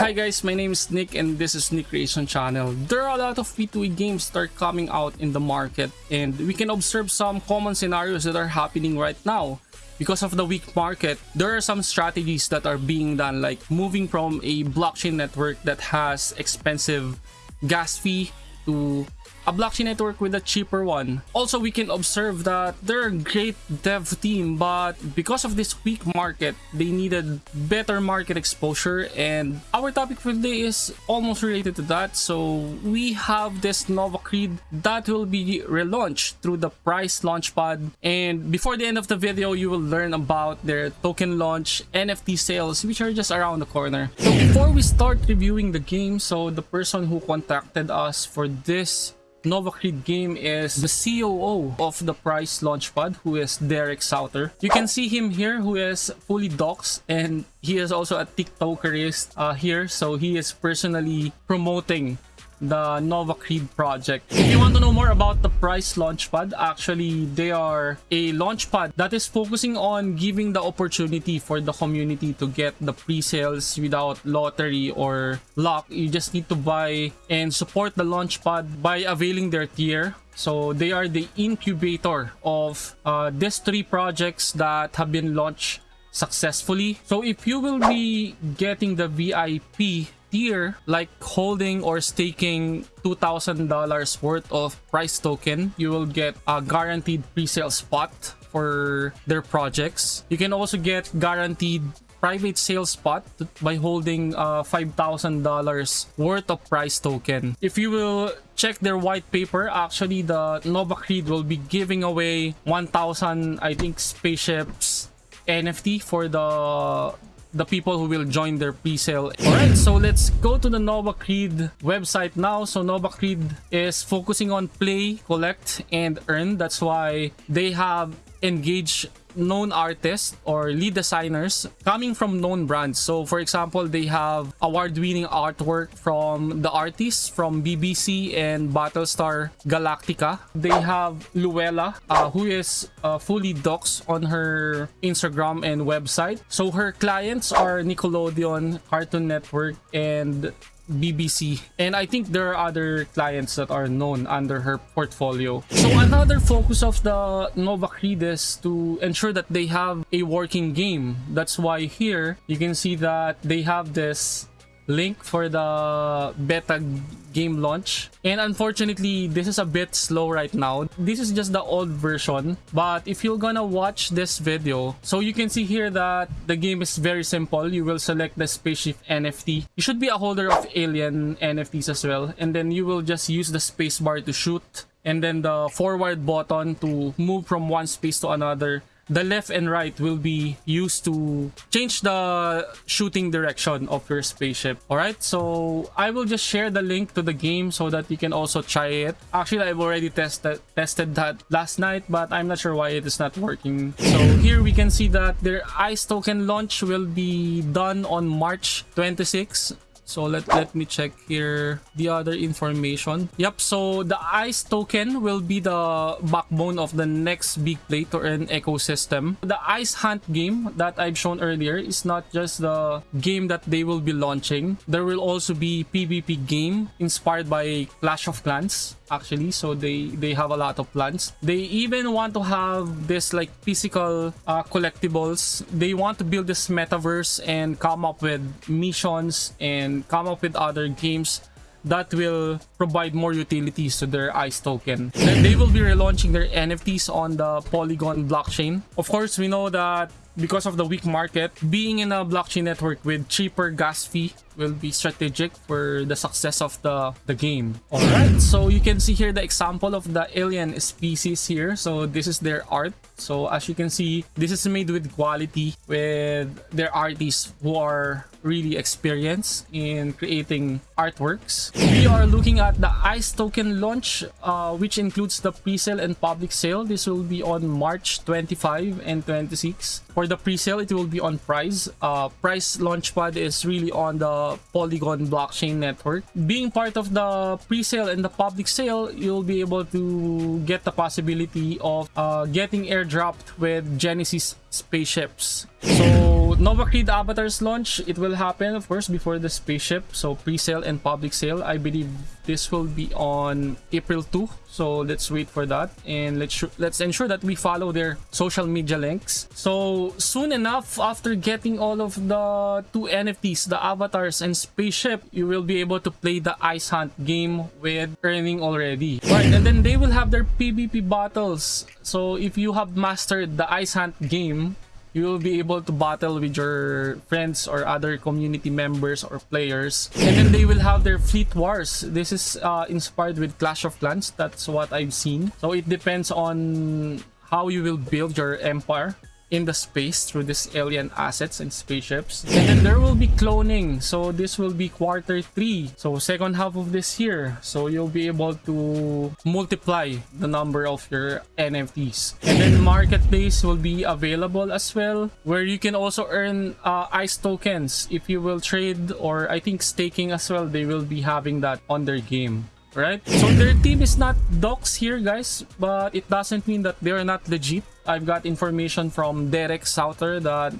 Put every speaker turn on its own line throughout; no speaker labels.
Hi guys, my name is Nick and this is Nick Creation Channel. There are a lot of P2E games that are coming out in the market and we can observe some common scenarios that are happening right now. Because of the weak market, there are some strategies that are being done like moving from a blockchain network that has expensive gas fee to a blockchain network with a cheaper one. Also, we can observe that they're a great dev team, but because of this weak market, they needed better market exposure. And our topic for today is almost related to that. So we have this Nova Creed that will be relaunched through the Price Launchpad. And before the end of the video, you will learn about their token launch, NFT sales, which are just around the corner. So before we start reviewing the game, so the person who contacted us for this Nova Creed game is the COO of the Price Launchpad, who is Derek Souter. You can see him here, who is fully doxed, and he is also a TikTokerist uh, here, so he is personally promoting the Nova Creed project. If you want to know more about the Price Launchpad, actually they are a launchpad that is focusing on giving the opportunity for the community to get the pre-sales without lottery or luck. You just need to buy and support the launchpad by availing their tier. So they are the incubator of uh, these three projects that have been launched successfully. So if you will be getting the VIP tier like holding or staking $2,000 worth of price token, you will get a guaranteed pre-sale spot for their projects. You can also get guaranteed private sales spot by holding uh, $5,000 worth of price token. If you will check their white paper, actually the Nova Creed will be giving away 1,000 I think spaceships NFT for the the people who will join their pre-sale. Alright, so let's go to the Nova Creed website now. So Nova Creed is focusing on play, collect, and earn. That's why they have engaged known artists or lead designers coming from known brands. So for example, they have award-winning artwork from the artists from BBC and Battlestar Galactica. They have Luella, uh, who is uh, fully docs on her Instagram and website. So her clients are Nickelodeon, Cartoon Network, and BBC. And I think there are other clients that are known under her portfolio. So another focus of the Nova Creed is to ensure that they have a working game. That's why here you can see that they have this link for the beta game launch. And unfortunately, this is a bit slow right now. This is just the old version. But if you're gonna watch this video, so you can see here that the game is very simple. You will select the spaceship NFT. You should be a holder of alien NFTs as well. And then you will just use the spacebar to shoot and then the forward button to move from one space to another the left and right will be used to change the shooting direction of your spaceship. All right so i will just share the link to the game so that you can also try it. Actually i've already tested tested that last night but i'm not sure why it is not working. So here we can see that their ice token launch will be done on march 26 so let, let me check here the other information. Yep, so the ICE token will be the backbone of the next big play to earn ecosystem. The ICE Hunt game that I've shown earlier is not just the game that they will be launching. There will also be PvP game inspired by Clash of Clans actually so they they have a lot of plans they even want to have this like physical uh, collectibles they want to build this metaverse and come up with missions and come up with other games that will provide more utilities to their ICE token. Then they will be relaunching their NFTs on the Polygon blockchain. Of course, we know that because of the weak market, being in a blockchain network with cheaper gas fee will be strategic for the success of the, the game. Alright, so you can see here the example of the alien species here. So this is their art. So as you can see, this is made with quality with their artists who are really experienced in creating artworks. We are looking at the ICE token launch, uh, which includes the pre-sale and public sale. This will be on March 25 and 26. For the pre-sale, it will be on Price. Uh, Price Launchpad is really on the Polygon blockchain network. Being part of the pre-sale and the public sale, you'll be able to get the possibility of uh, getting airdropped with Genesis spaceships. So Nova Creed Avatars launch, it will happen of course before the spaceship. So pre-sale and public sale. I believe this will be on April 2. So let's wait for that and let's let's ensure that we follow their social media links. So soon enough after getting all of the two NFTs, the avatars and spaceship, you will be able to play the Ice Hunt game with earning already. Right, and then they will have their PvP battles. So if you have mastered the Ice Hunt game, you will be able to battle with your friends or other community members or players. And then they will have their fleet wars. This is uh, inspired with clash of clans. That's what i've seen. So it depends on how you will build your empire in the space through these alien assets and spaceships. And then there will be cloning. So this will be quarter three. So second half of this year. So you'll be able to multiply the number of your nfts and then marketplace will be available as well where you can also earn uh, ice tokens. If you will trade or i think staking as well they will be having that on their game. Right? So their team is not docs here guys but it doesn't mean that they're not legit i've got information from derek souter that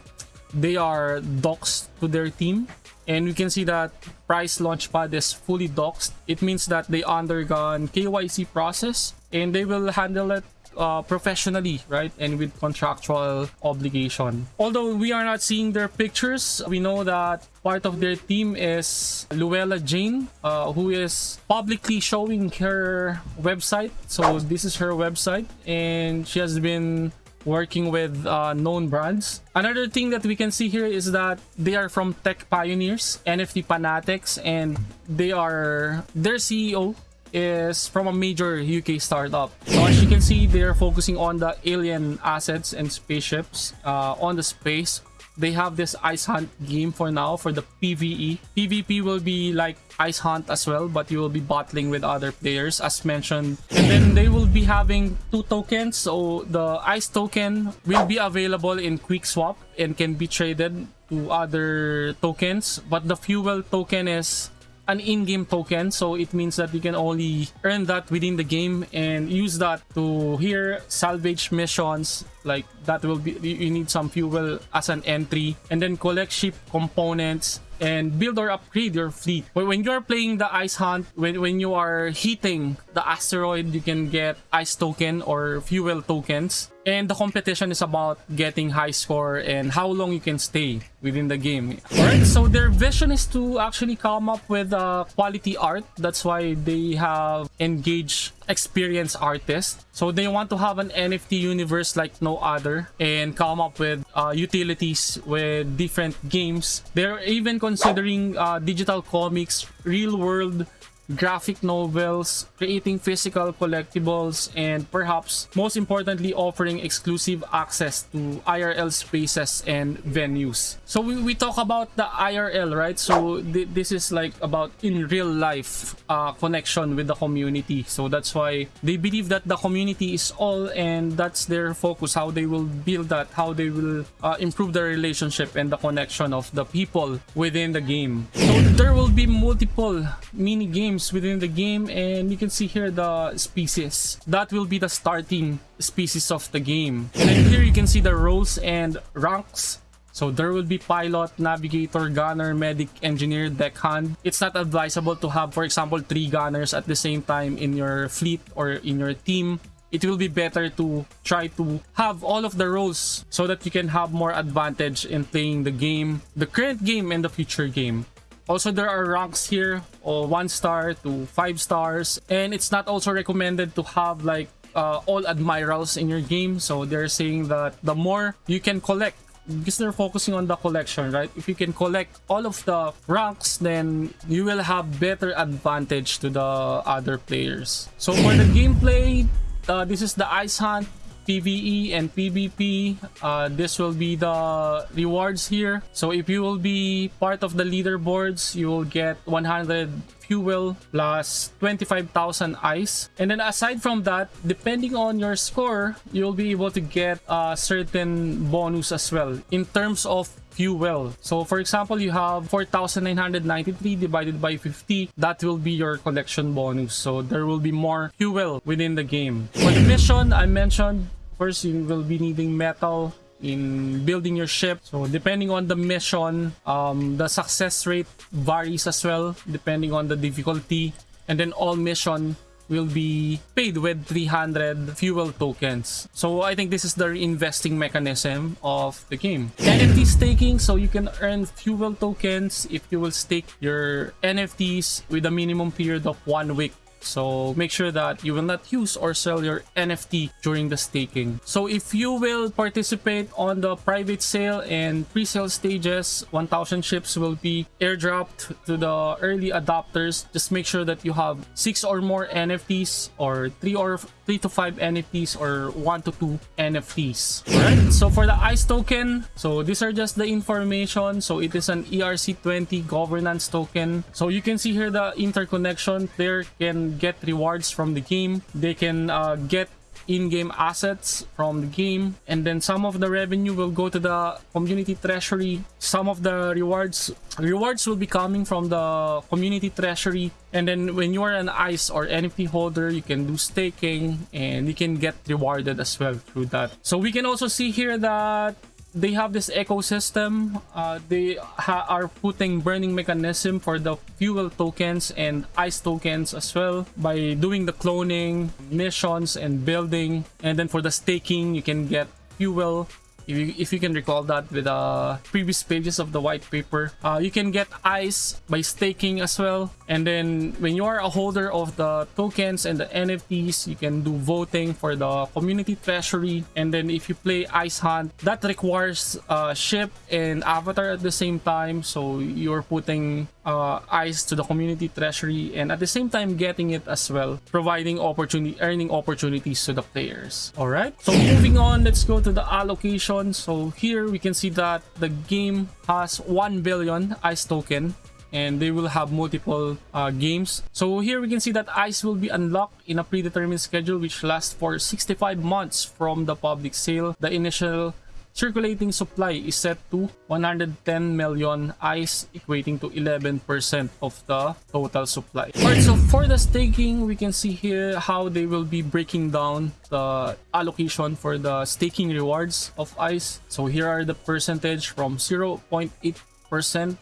they are docs to their team and you can see that price launchpad is fully doxed it means that they undergone kyc process and they will handle it uh, professionally, right? And with contractual obligation. Although we are not seeing their pictures, we know that part of their team is Luella Jane, uh, who is publicly showing her website. So this is her website and she has been working with uh, known brands. Another thing that we can see here is that they are from Tech Pioneers, NFT Fanatics, and they are their CEO is from a major UK startup. So as you can see, they're focusing on the alien assets and spaceships uh, on the space. They have this Ice Hunt game for now for the PvE. PvP will be like Ice Hunt as well, but you will be battling with other players as mentioned. And then they will be having two tokens. So the Ice token will be available in Quick Swap and can be traded to other tokens. But the Fuel token is an in-game token so it means that you can only earn that within the game and use that to here salvage missions like that will be you need some fuel as an entry and then collect ship components and build or upgrade your fleet. When you're playing the ice hunt, when, when you are hitting the asteroid, you can get ice token or fuel tokens. And the competition is about getting high score and how long you can stay within the game. Alright, so their vision is to actually come up with uh, quality art. That's why they have engaged experienced artists. So they want to have an NFT universe like no other and come up with uh, utilities with different games. They're even considering uh, digital comics, real world graphic novels, creating physical collectibles, and perhaps most importantly offering exclusive access to IRL spaces and venues. So we, we talk about the IRL, right? So th this is like about in real life uh, connection with the community. So that's why they believe that the community is all and that's their focus, how they will build that, how they will uh, improve the relationship and the connection of the people within the game. There will be multiple mini games within the game and you can see here the species that will be the starting species of the game and here you can see the roles and ranks so there will be pilot, navigator, gunner, medic, engineer, deckhand. It's not advisable to have, for example, three gunners at the same time in your fleet or in your team. It will be better to try to have all of the roles so that you can have more advantage in playing the game, the current game and the future game. Also, there are ranks here, or one star to five stars. And it's not also recommended to have like uh, all admirals in your game. So they're saying that the more you can collect because they're focusing on the collection, right? If you can collect all of the ranks, then you will have better advantage to the other players. So for the gameplay, uh, this is the Ice Hunt. PvE and PvP. Uh, this will be the rewards here. So if you will be part of the leaderboards, you will get 100 fuel plus 25,000 ice. And then aside from that, depending on your score, you'll be able to get a certain bonus as well in terms of fuel. So for example, you have 4,993 divided by 50. That will be your collection bonus. So there will be more fuel within the game. For the mission, I mentioned first you will be needing metal in building your ship. So depending on the mission, um, the success rate varies as well depending on the difficulty. And then all mission will be paid with 300 fuel tokens. So I think this is the investing mechanism of the game. NFT staking, so you can earn fuel tokens if you will stake your NFTs with a minimum period of one week. So make sure that you will not use or sell your NFT during the staking. So if you will participate on the private sale and pre-sale stages, 1000 ships will be airdropped to the early adopters. Just make sure that you have six or more NFTs or three or three to five NFTs or one to two NFTs. Alright, so for the ICE token, so these are just the information. So it is an ERC20 governance token. So you can see here the interconnection. Player can get rewards from the game. They can uh, get in-game assets from the game and then some of the revenue will go to the community treasury. Some of the rewards rewards will be coming from the community treasury. And then when you are an ice or nft holder you can do staking and you can get rewarded as well through that. So we can also see here that they have this ecosystem. Uh, they are putting burning mechanism for the fuel tokens and ice tokens as well by doing the cloning, missions, and building. And then for the staking, you can get fuel if you, if you can recall that with the uh, previous pages of the white paper uh, you can get ice by staking as well and then when you are a holder of the tokens and the nfts you can do voting for the community treasury. And then if you play ice hunt that requires a ship and avatar at the same time. So you're putting uh, ice to the community treasury and at the same time getting it as well providing opportunity earning opportunities to the players. All right. So moving on let's go to the allocation. So here we can see that the game has 1 billion ice token and they will have multiple uh, games. So here we can see that ICE will be unlocked in a predetermined schedule which lasts for 65 months from the public sale. The initial circulating supply is set to 110 million ice equating to 11% of the total supply. Alright, so for the staking, we can see here how they will be breaking down the allocation for the staking rewards of ice. So here are the percentage from 0.8 percent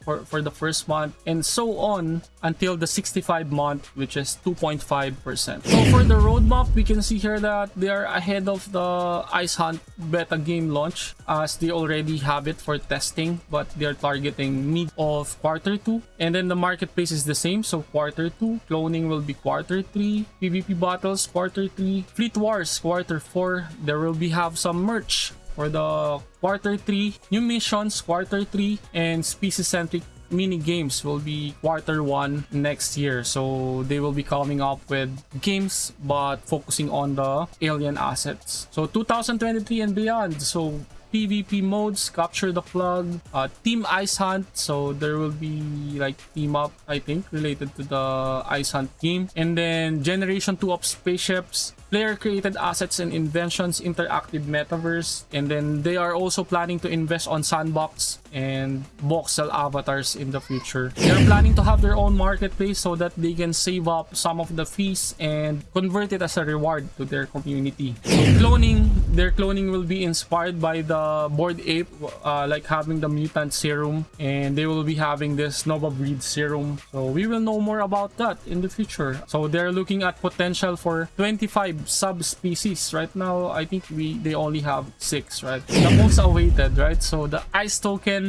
for, for the first month and so on until the 65 month which is 2.5 percent. So for the roadmap we can see here that they are ahead of the ice hunt beta game launch as they already have it for testing but they are targeting mid of quarter two. And then the marketplace is the same so quarter two cloning will be quarter three pvp battles quarter three fleet wars quarter four. There will be have some merch for the quarter 3 new missions quarter 3 and species centric mini games will be quarter 1 next year so they will be coming up with games but focusing on the alien assets so 2023 and beyond so PvP modes, capture the plug, uh, team ice hunt. So there will be like team up, I think, related to the ice hunt team. And then generation 2 of spaceships, player created assets and inventions interactive metaverse and then they are also planning to invest on sandbox and voxel avatars in the future. They are planning to have their own marketplace so that they can save up some of the fees and convert it as a reward to their community. So cloning their cloning will be inspired by the bored ape uh, like having the mutant serum and they will be having this nova breed serum. So we will know more about that in the future. So they're looking at potential for 25 subspecies. Right now i think we they only have six right? The most awaited right? So the ice token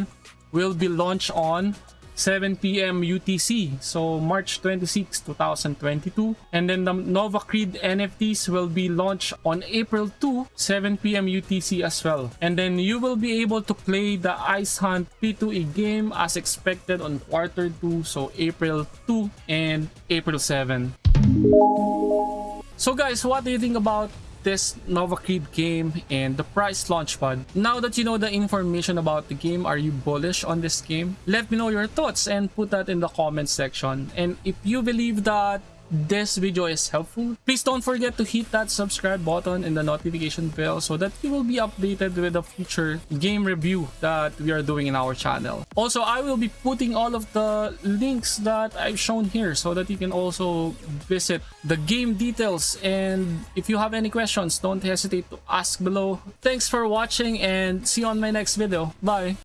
will be launched on 7 p.m. UTC, so March 26, 2022. And then the Nova Creed NFTs will be launched on April 2, 7 p.m. UTC as well. And then you will be able to play the Ice Hunt P2E game as expected on quarter 2, so April 2 and April 7. So guys, what do you think about this Nova Creed game and the price launchpad? Now that you know the information about the game, are you bullish on this game? Let me know your thoughts and put that in the comment section. And if you believe that this video is helpful, please don't forget to hit that subscribe button and the notification bell so that you will be updated with the future game review that we are doing in our channel. Also, I will be putting all of the links that I've shown here so that you can also visit the game details and if you have any questions, don't hesitate to ask below. Thanks for watching and see you on my next video. Bye!